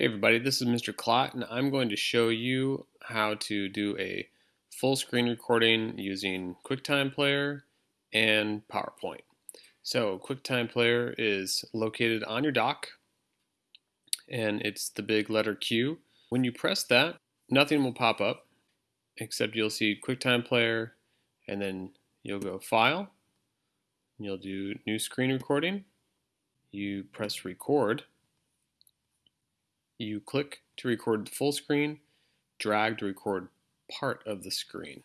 Hey everybody, this is Mr. Klott and I'm going to show you how to do a full screen recording using QuickTime Player and PowerPoint. So QuickTime Player is located on your dock and it's the big letter Q. When you press that, nothing will pop up except you'll see QuickTime Player and then you'll go File, you'll do New Screen Recording, you press Record, you click to record the full screen, drag to record part of the screen,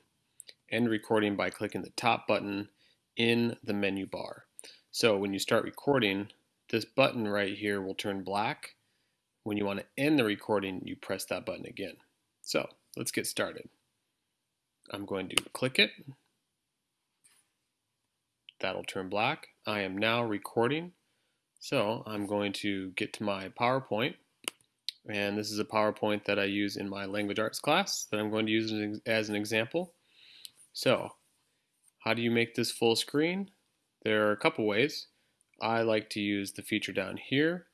end recording by clicking the top button in the menu bar. So when you start recording, this button right here will turn black. When you want to end the recording, you press that button again. So let's get started. I'm going to click it. That'll turn black. I am now recording. So I'm going to get to my PowerPoint and this is a PowerPoint that I use in my language arts class that I'm going to use as an example. So, how do you make this full screen? There are a couple ways. I like to use the feature down here,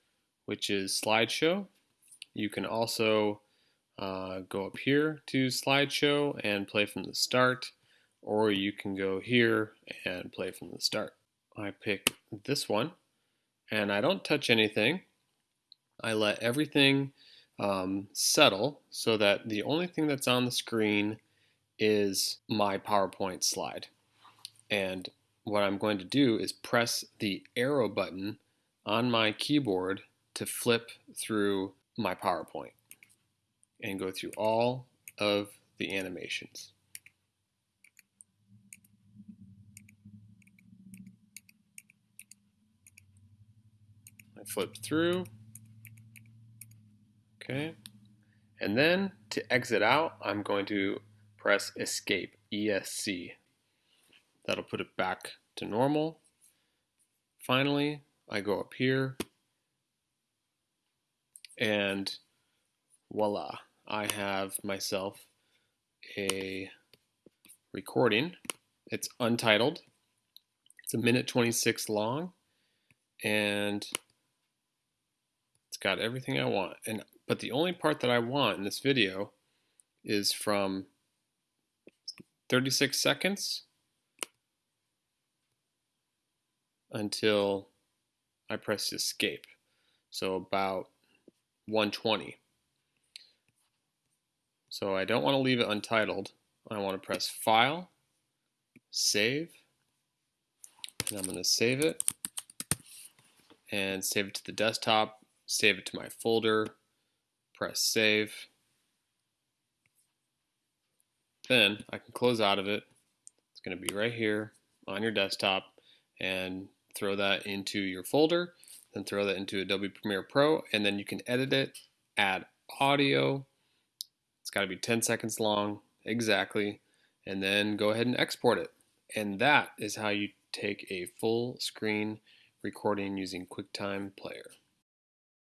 which is slideshow. You can also uh, go up here to slideshow and play from the start, or you can go here and play from the start. I pick this one, and I don't touch anything. I let everything um, settle so that the only thing that's on the screen is my PowerPoint slide. And what I'm going to do is press the arrow button on my keyboard to flip through my PowerPoint and go through all of the animations. I flip through Okay. And then to exit out, I'm going to press escape, ESC. That'll put it back to normal. Finally, I go up here and voila, I have myself a recording. It's untitled. It's a minute 26 long and it's got everything I want. And but the only part that I want in this video is from 36 seconds until I press escape. So about 120. So I don't want to leave it untitled. I want to press File, Save, and I'm going to save it and save it to the desktop, save it to my folder, press save. Then I can close out of it. It's going to be right here on your desktop and throw that into your folder, then throw that into Adobe Premiere Pro, and then you can edit it, add audio. It's got to be 10 seconds long, exactly, and then go ahead and export it. And that is how you take a full screen recording using QuickTime Player.